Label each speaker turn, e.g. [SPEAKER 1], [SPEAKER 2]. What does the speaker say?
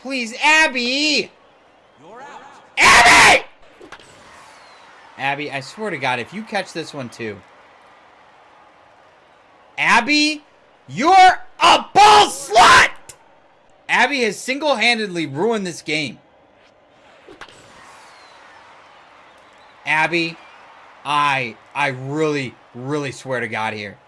[SPEAKER 1] Please, Abby! Abby! Abby, I swear to God, if you catch this one too. Abby, you're a ball slut! Abby has single-handedly ruined this game. Abby, I, I really, really swear to God here.